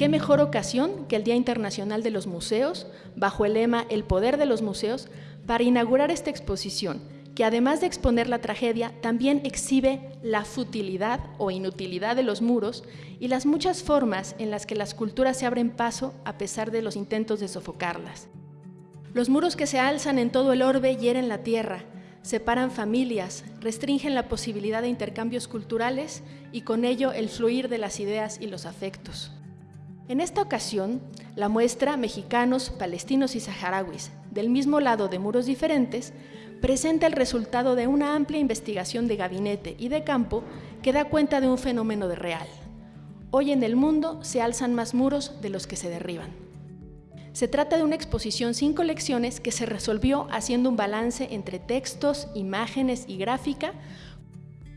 ¿Qué mejor ocasión que el Día Internacional de los Museos, bajo el lema El Poder de los Museos, para inaugurar esta exposición, que además de exponer la tragedia, también exhibe la futilidad o inutilidad de los muros y las muchas formas en las que las culturas se abren paso a pesar de los intentos de sofocarlas. Los muros que se alzan en todo el orbe hieren la tierra, separan familias, restringen la posibilidad de intercambios culturales y con ello el fluir de las ideas y los afectos. En esta ocasión, la muestra Mexicanos, Palestinos y Saharauis, del mismo lado de muros diferentes, presenta el resultado de una amplia investigación de gabinete y de campo que da cuenta de un fenómeno de real. Hoy en el mundo se alzan más muros de los que se derriban. Se trata de una exposición sin colecciones que se resolvió haciendo un balance entre textos, imágenes y gráfica.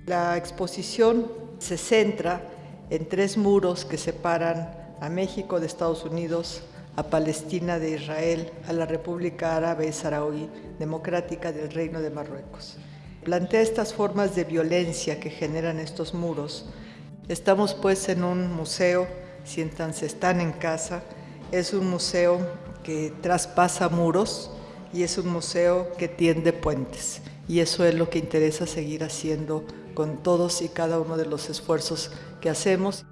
La exposición se centra en tres muros que separan a México de Estados Unidos, a Palestina de Israel, a la República Árabe Saharaui Democrática del Reino de Marruecos. Plantea estas formas de violencia que generan estos muros. Estamos pues en un museo, siéntanse, están en casa, es un museo que traspasa muros y es un museo que tiende puentes. Y eso es lo que interesa seguir haciendo con todos y cada uno de los esfuerzos que hacemos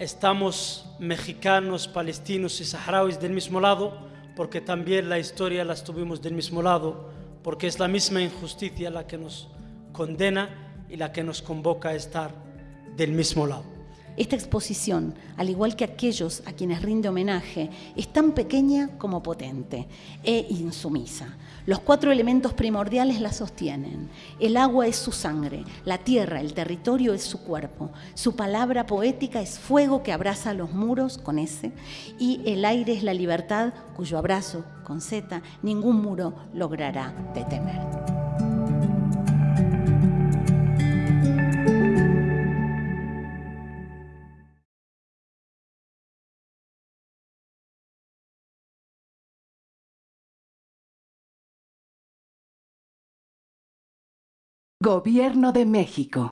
estamos mexicanos, palestinos y saharauis del mismo lado, porque también la historia la tuvimos del mismo lado, porque es la misma injusticia la que nos condena y la que nos convoca a estar del mismo lado. Esta exposición, al igual que aquellos a quienes rinde homenaje, es tan pequeña como potente e insumisa. Los cuatro elementos primordiales la sostienen. El agua es su sangre, la tierra, el territorio es su cuerpo, su palabra poética es fuego que abraza los muros con S y el aire es la libertad cuyo abrazo con Z ningún muro logrará detener. Gobierno de México